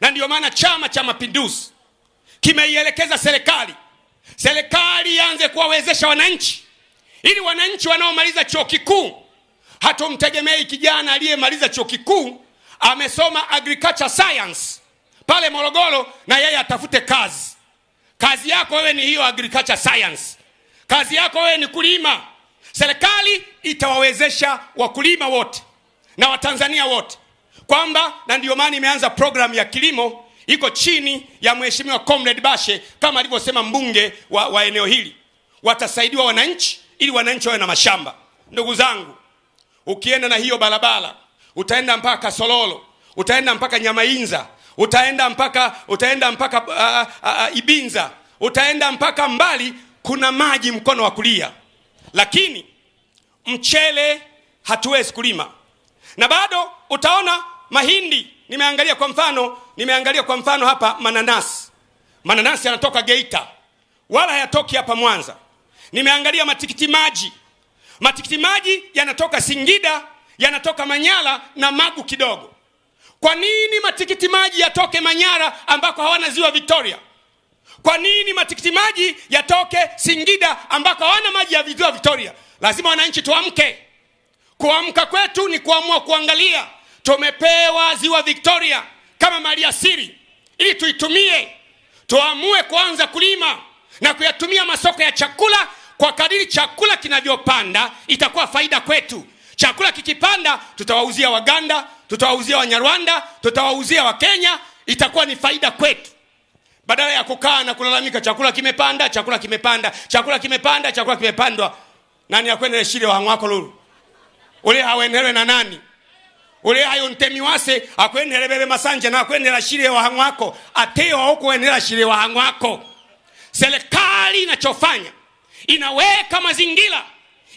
na ndiyo maana Chama cha Mapinduzi kimeielekeza serikali, serikali ianze kuwawezesha wananchi, ili wananchi wanaomaliza chuo kikuu, hatumtegemei kijana aliyemaliza chuo kikuu amesoma agriculture science pale Morogoro na yeye atafute kazi. Kazi yako wewe ni hiyo agriculture science, kazi yako wewe ni kulima. Serikali itawawezesha wakulima wote na Watanzania wote kwamba, na ndiyo maana imeanza programu ya kilimo iko chini ya Mheshimiwa Comrade Bashe kama alivyosema mbunge wa, wa eneo hili, watasaidiwa wananchi ili wananchi wawe na mashamba. Ndugu zangu, ukienda na hiyo barabara utaenda mpaka Kasololo, utaenda mpaka Nyamainza, utaenda mpaka utaenda mpaka uh, uh, uh, Ibinza, utaenda mpaka mbali, kuna maji mkono wa kulia, lakini mchele hatuwezi kulima, na bado utaona mahindi. Nimeangalia kwa mfano, nimeangalia kwa mfano hapa mananasi, mananasi yanatoka Geita, wala hayatoki hapa Mwanza. Nimeangalia matikiti maji, matikiti maji yanatoka Singida, yanatoka Manyara na Magu kidogo. Kwa nini matikiti maji yatoke Manyara ambako hawana ziwa Victoria? Kwa nini matikiti maji yatoke Singida ambako hawana maji ya ziwa Victoria? Lazima wananchi tuamke. Kuamka kwetu ni kuamua kuangalia tumepewa ziwa Victoria kama mali asili, ili tuitumie, tuamue kuanza kulima na kuyatumia masoko ya chakula. Kwa kadiri chakula kinavyopanda, itakuwa faida kwetu. Chakula kikipanda, tutawauzia Waganda, tutawauzia Wanyarwanda, tutawauzia Wakenya, itakuwa ni faida kwetu, badala ya kukaa na kulalamika, chakula kimepanda, chakula kimepanda, chakula kimepanda, chakula kimepandwa. Nani akwendele shile wahang'wako lulu ule hawendelwe na nani ule hayo ntemi wase akwendele bebe masanje na shire wahang'wako ateo aukuendela shile wahang'wako. Serikali inachofanya inaweka mazingira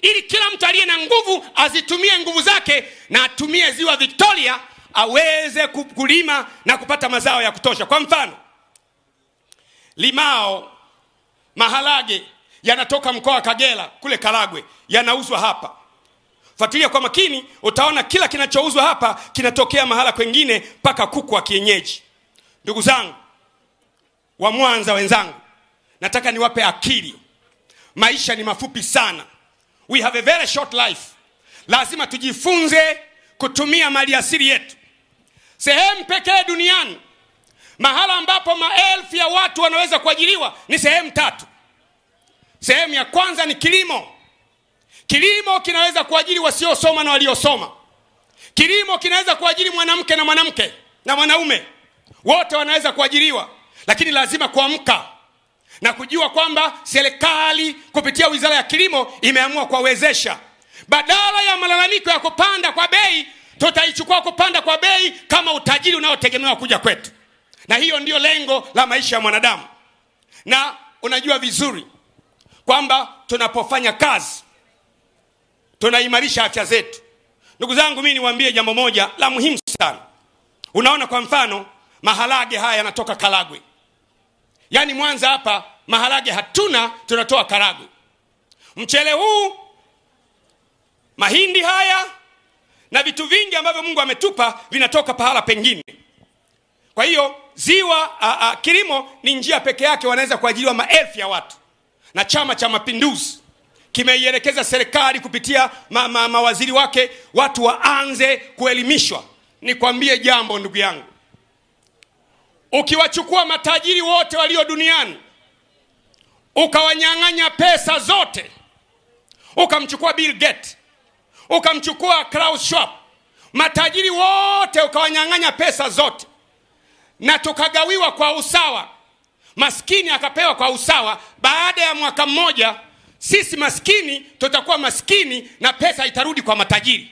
ili kila mtu aliye na nguvu azitumie nguvu zake na atumie ziwa Victoria aweze kulima na kupata mazao ya kutosha. Kwa mfano, limao, maharage yanatoka mkoa wa Kagera kule Karagwe, yanauzwa hapa. Fuatilia kwa makini, utaona kila kinachouzwa hapa kinatokea mahala kwengine, mpaka kuku wa kienyeji. Ndugu zangu wa Mwanza wenzangu, nataka niwape akili. Maisha ni mafupi sana, we have a very short life. Lazima tujifunze kutumia mali asili yetu. Sehemu pekee duniani mahala ambapo maelfu ya watu wanaweza kuajiriwa ni sehemu tatu. Sehemu ya kwanza ni kilimo. Kilimo kinaweza kuajiri wasiosoma na waliosoma. Kilimo kinaweza kuajiri mwanamke na mwanamke na mwanaume, wote wanaweza kuajiriwa, lakini lazima kuamka na kujua kwamba serikali kupitia wizara ya kilimo imeamua kuwawezesha. Badala ya malalamiko ya kupanda kwa bei, tutaichukua kupanda kwa bei kama utajiri unaotegemewa kuja kwetu, na hiyo ndiyo lengo la maisha ya mwanadamu. Na unajua vizuri kwamba tunapofanya kazi tunaimarisha afya zetu. Ndugu zangu, mimi niwaambie jambo moja la muhimu sana. Unaona, kwa mfano maharage haya yanatoka Karagwe, yaani Mwanza hapa maharage hatuna, tunatoa Karagwe. Mchele huu, mahindi haya na vitu vingi ambavyo Mungu ametupa vinatoka pahala pengine. Kwa hiyo ziwa a, a, kilimo ni njia peke yake wanaweza kuajiriwa maelfu ya watu, na Chama cha Mapinduzi kimeielekeza serikali kupitia ma, ma, mawaziri wake watu waanze kuelimishwa. Nikwambie jambo ndugu yangu, ukiwachukua matajiri wote walio duniani ukawanyang'anya pesa zote, ukamchukua Bill Gates, ukamchukua Klaus Schwab, matajiri wote ukawanyang'anya pesa zote, na tukagawiwa kwa usawa, maskini akapewa kwa usawa, baada ya mwaka mmoja sisi maskini tutakuwa maskini na pesa itarudi kwa matajiri.